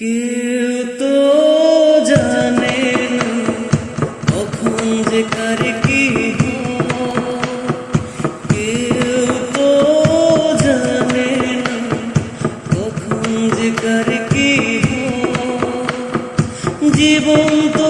কেউ তো জানে কখন যে কার কি। কেউ তো জানে কখন যে কার কি জীবন তো